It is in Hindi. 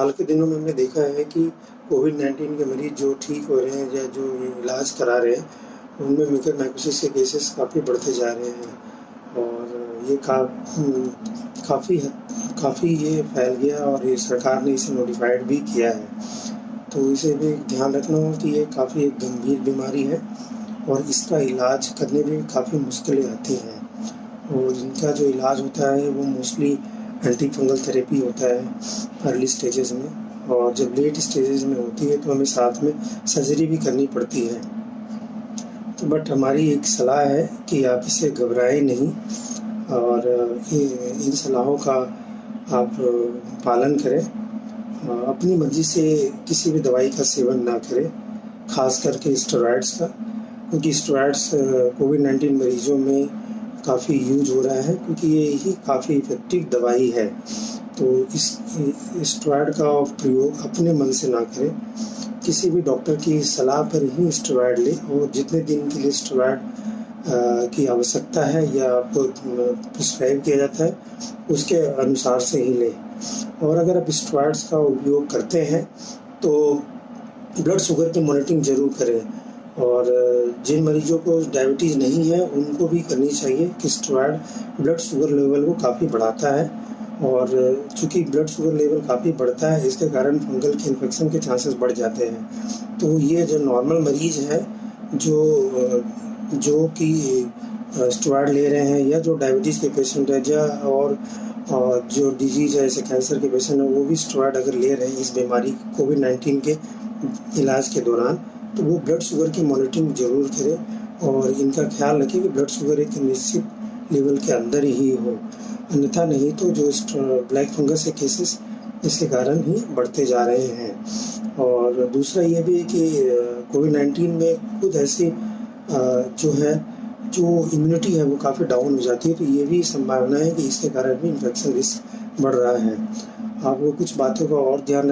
हाल के दिनों में हमने देखा है कि कोविड 19 के मरीज़ जो ठीक हो रहे हैं या जो इलाज करा रहे हैं, उनमें म्यूकर माइकोसिस के केसेस काफ़ी बढ़ते जा रहे हैं। और ये का काफ़ी काफ़ी ये फैल गया और ये सरकार ने इसे नोटिफाइड भी किया है। तो इसे भी ध्यान रखना हो कि ये काफ़ी एक गंभीर बीमारी है और इसका इलाज करने में काफ़ी मुश्किलें आती हैं। और इनका जो इलाज होता है, वो मोस्टली एंटी फंगल थेरेपी होता है अर्ली स्टेजेस में और जब लेट स्टेजेस में होती है तो हमें साथ में सर्जरी भी करनी पड़ती है। तो बट हमारी एक सलाह है कि आप इसे घबराएँ नहीं और इन सलाहों का आप पालन करें। अपनी मर्ज़ी से किसी भी दवाई का सेवन ना करें, खास करके स्टेरॉइड्स का, क्योंकि स्टेरॉइड्स कोविड नाइन्टीन मरीजों में काफ़ी यूज़ हो रहा है क्योंकि ये ही काफ़ी इफ़ेक्टिव दवाई है। तो इस स्टेरॉयड का प्रयोग अपने मन से ना करें। किसी भी डॉक्टर की सलाह पर ही स्टेरॉयड लें और जितने दिन के लिए स्टेरॉयड की आवश्यकता है या आपको प्रिस्क्राइब किया जाता है, उसके अनुसार से ही लें। और अगर आप स्टेरॉयड्स का उपयोग करते हैं तो ब्लड शुगर की मॉनिटरिंग ज़रूर करें। और जिन मरीजों को डायबिटीज़ नहीं है, उनको भी करनी चाहिए कि स्टेरॉयड ब्लड शुगर लेवल को काफ़ी बढ़ाता है। और चूँकि ब्लड शुगर लेवल काफ़ी बढ़ता है, इसके कारण फंगल के इन्फेक्शन के चांसेस बढ़ जाते हैं। तो ये जो नॉर्मल मरीज़ है, जो जो कि स्टेरॉयड ले रहे हैं, या जो डायबिटीज़ के पेशेंट है, या और जो डिज़ीज़ है, जैसे कैंसर के पेशेंट है, वो भी स्टेरॉयड अगर ले रहे हैं इस बीमारी कोविड नाइन्टीन के इलाज के दौरान तो वो ब्लड शुगर की मॉनिटरिंग ज़रूर करें और इनका ख्याल रखें कि ब्लड शुगर एक निश्चित लेवल के अंदर ही हो। अन्यथा नहीं तो जो ब्लैक फंगस के केसेस इसके कारण ही बढ़ते जा रहे हैं। और दूसरा ये भी कि कोविड नाइन्टीन में खुद ऐसी जो है, जो इम्यूनिटी है वो काफ़ी डाउन हो जाती है तो ये भी संभावना है कि इसके कारण भी इन्फेक्शन रिस्क बढ़ रहा है। आपको कुछ बातों का और ध्यान